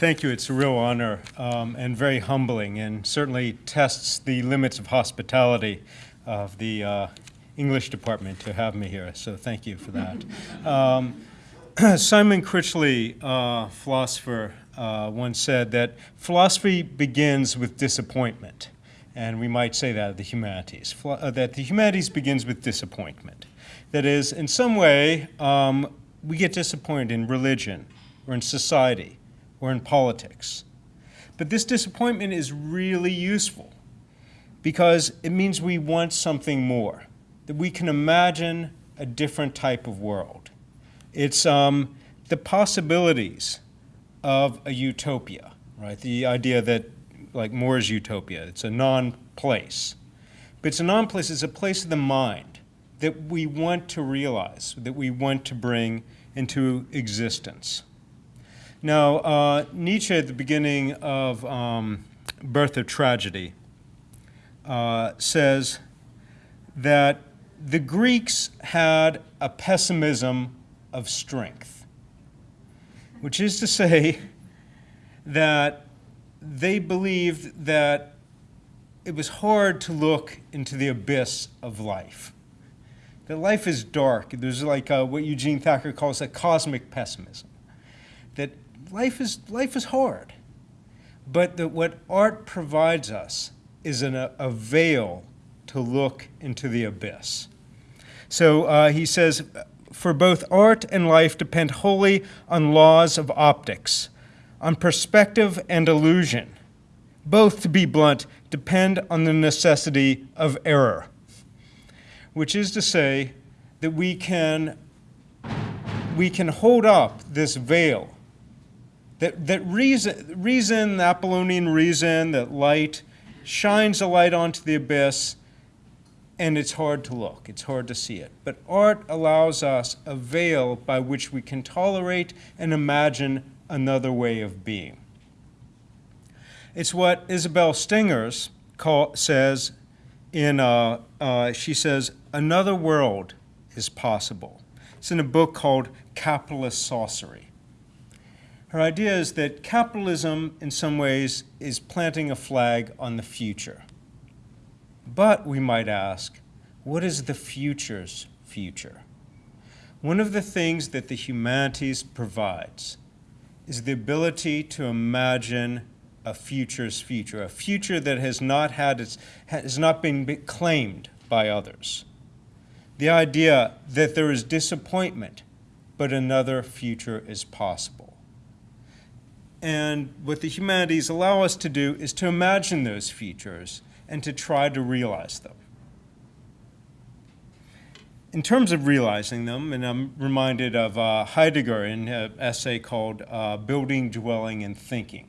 Thank you. It's a real honor um, and very humbling, and certainly tests the limits of hospitality of the uh, English department to have me here. So thank you for that. Um, Simon Critchley, uh, philosopher, uh, once said that philosophy begins with disappointment, and we might say that of the humanities. Uh, that the humanities begins with disappointment. That is, in some way, um, we get disappointed in religion or in society or in politics. But this disappointment is really useful because it means we want something more, that we can imagine a different type of world. It's um, the possibilities of a utopia, right? The idea that, like More's utopia, it's a non-place. But it's a non-place, it's a place of the mind that we want to realize, that we want to bring into existence. Now, uh, Nietzsche at the beginning of um, Birth of Tragedy uh, says that the Greeks had a pessimism of strength, which is to say that they believed that it was hard to look into the abyss of life. That life is dark. There's like a, what Eugene Thacker calls a cosmic pessimism. That life is, life is hard. But the, what art provides us is an, a, a veil to look into the abyss. So uh, he says, for both art and life depend wholly on laws of optics, on perspective and illusion. Both, to be blunt, depend on the necessity of error, which is to say that we can, we can hold up this veil that, that reason, reason, the Apollonian reason, that light shines a light onto the abyss, and it's hard to look, it's hard to see it. But art allows us a veil by which we can tolerate and imagine another way of being. It's what Isabelle Stengers call, says in, uh, uh, she says, another world is possible. It's in a book called Capitalist Sorcery. Her idea is that capitalism, in some ways, is planting a flag on the future. But, we might ask, what is the future's future? One of the things that the humanities provides is the ability to imagine a future's future, a future that has not, had its, has not been claimed by others. The idea that there is disappointment, but another future is possible. And what the humanities allow us to do is to imagine those features and to try to realize them. In terms of realizing them, and I'm reminded of uh, Heidegger in an essay called uh, Building, Dwelling, and Thinking.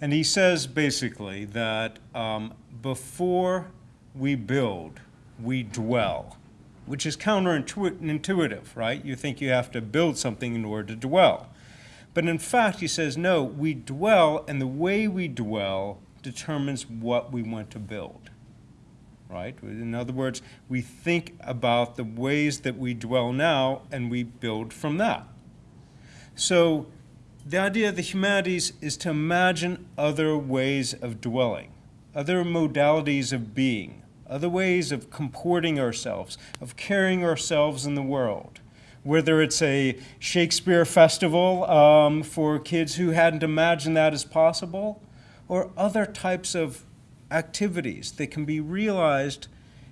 And he says basically that um, before we build, we dwell, which is counterintuitive, right? You think you have to build something in order to dwell. But in fact, he says, no, we dwell, and the way we dwell determines what we want to build. Right? In other words, we think about the ways that we dwell now, and we build from that. So the idea of the humanities is to imagine other ways of dwelling, other modalities of being, other ways of comporting ourselves, of carrying ourselves in the world whether it's a Shakespeare festival um, for kids who hadn't imagined that as possible, or other types of activities that can be realized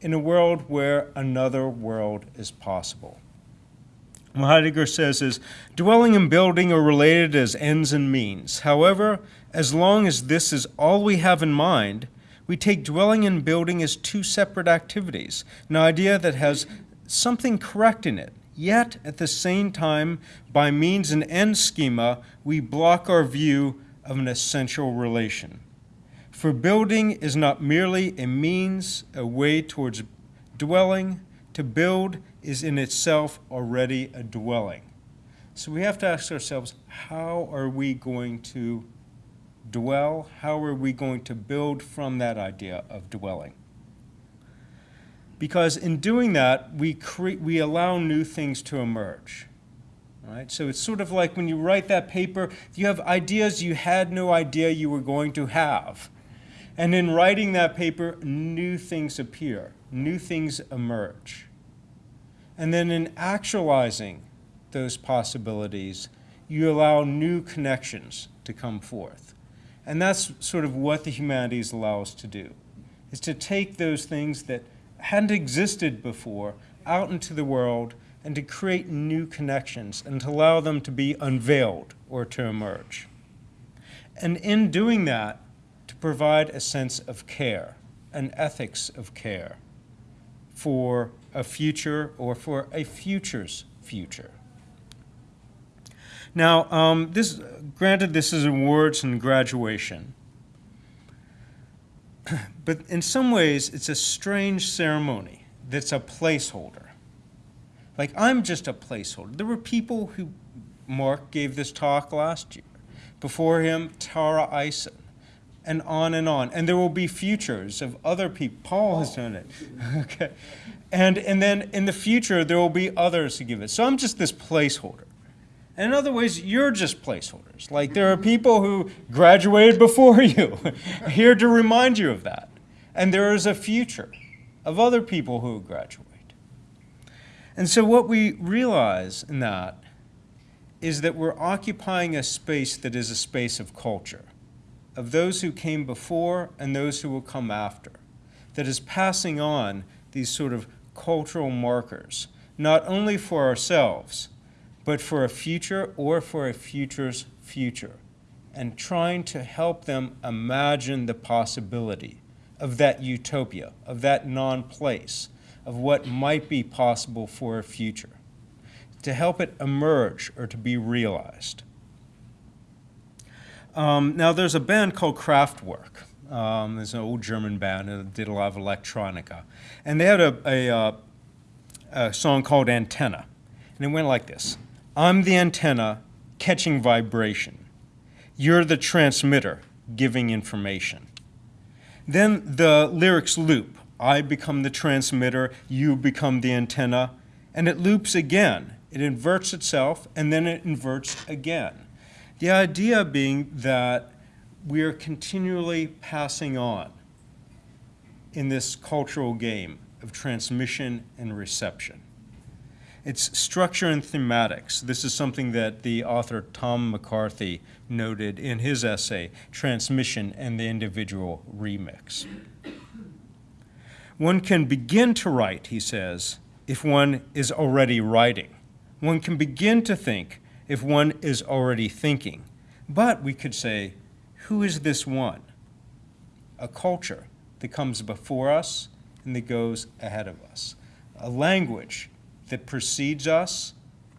in a world where another world is possible. What Heidegger says is, dwelling and building are related as ends and means. However, as long as this is all we have in mind, we take dwelling and building as two separate activities, an idea that has something correct in it, Yet, at the same time, by means and end schema, we block our view of an essential relation. For building is not merely a means, a way towards dwelling. To build is in itself already a dwelling. So we have to ask ourselves, how are we going to dwell? How are we going to build from that idea of dwelling? Because in doing that, we, create, we allow new things to emerge. right? So it's sort of like when you write that paper, you have ideas you had no idea you were going to have. And in writing that paper, new things appear, new things emerge. And then in actualizing those possibilities, you allow new connections to come forth. And that's sort of what the humanities allow us to do, is to take those things that hadn't existed before out into the world and to create new connections and to allow them to be unveiled or to emerge. And in doing that, to provide a sense of care, an ethics of care for a future or for a future's future. Now, um, this, granted, this is awards and graduation, but in some ways, it's a strange ceremony that's a placeholder. Like, I'm just a placeholder. There were people who, Mark gave this talk last year. Before him, Tara Eisen, and on and on. And there will be futures of other people. Paul has done it. okay. And, and then in the future, there will be others who give it. So I'm just this placeholder. And in other ways, you're just placeholders. Like there are people who graduated before you, here to remind you of that. And there is a future of other people who graduate. And so what we realize in that is that we're occupying a space that is a space of culture, of those who came before and those who will come after, that is passing on these sort of cultural markers, not only for ourselves, but for a future or for a future's future, and trying to help them imagine the possibility of that utopia, of that non-place, of what might be possible for a future, to help it emerge or to be realized. Um, now, there's a band called Kraftwerk. Um, there's an old German band that did a lot of electronica. And they had a, a, uh, a song called Antenna. And it went like this. I'm the antenna catching vibration. You're the transmitter giving information. Then the lyrics loop. I become the transmitter, you become the antenna, and it loops again. It inverts itself, and then it inverts again. The idea being that we are continually passing on in this cultural game of transmission and reception. It's structure and thematics. This is something that the author Tom McCarthy noted in his essay, Transmission and the Individual Remix. One can begin to write, he says, if one is already writing. One can begin to think if one is already thinking. But we could say, who is this one? A culture that comes before us and that goes ahead of us. A language that precedes us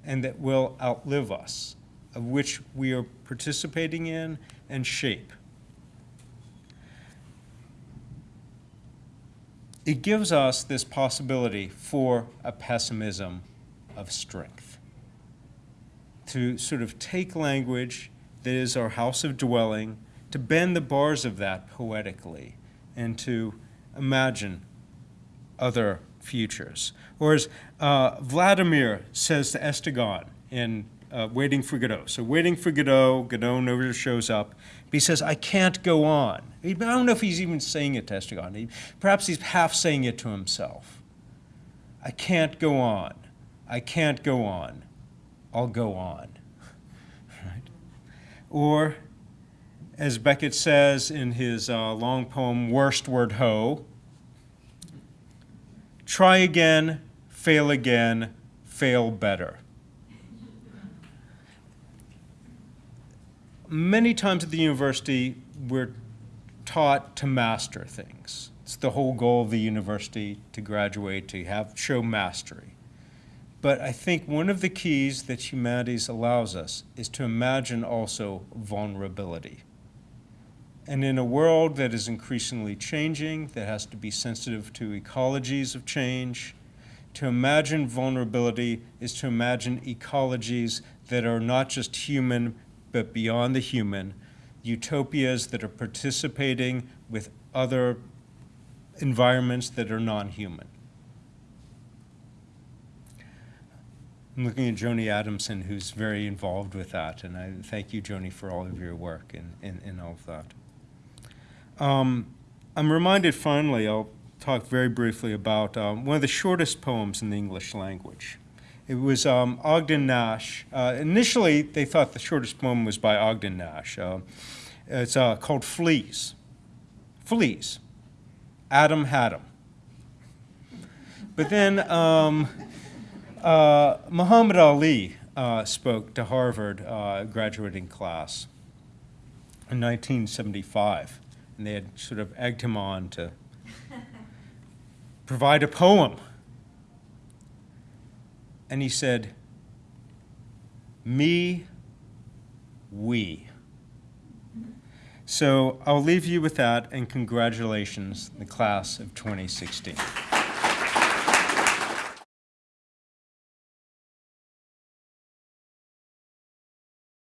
and that will outlive us, of which we are participating in and shape. It gives us this possibility for a pessimism of strength. To sort of take language that is our house of dwelling, to bend the bars of that poetically, and to imagine other futures. Or as uh, Vladimir says to Estragon in uh, Waiting for Godot. So Waiting for Godot, Godot never shows up. But he says, I can't go on. I don't know if he's even saying it to Estragon. Perhaps he's half saying it to himself. I can't go on. I can't go on. I'll go on. right? Or, as Beckett says in his uh, long poem, Worstward Ho, try again, fail again, fail better. Many times at the university, we're taught to master things. It's the whole goal of the university to graduate, to have show mastery. But I think one of the keys that humanities allows us is to imagine also vulnerability. And in a world that is increasingly changing, that has to be sensitive to ecologies of change, to imagine vulnerability is to imagine ecologies that are not just human, but beyond the human, utopias that are participating with other environments that are non-human. I'm looking at Joni Adamson, who's very involved with that, and I thank you, Joni, for all of your work in, in, in all of that. Um, I'm reminded finally, I'll talk very briefly about um, one of the shortest poems in the English language. It was um, Ogden Nash. Uh, initially, they thought the shortest poem was by Ogden Nash. Uh, it's uh, called Fleas. Fleas. Adam had 'em. But then um, uh, Muhammad Ali uh, spoke to Harvard uh, graduating class in 1975, and they had sort of egged him on to provide a poem. And he said, Me, we. So I'll leave you with that, and congratulations, the class of 2016.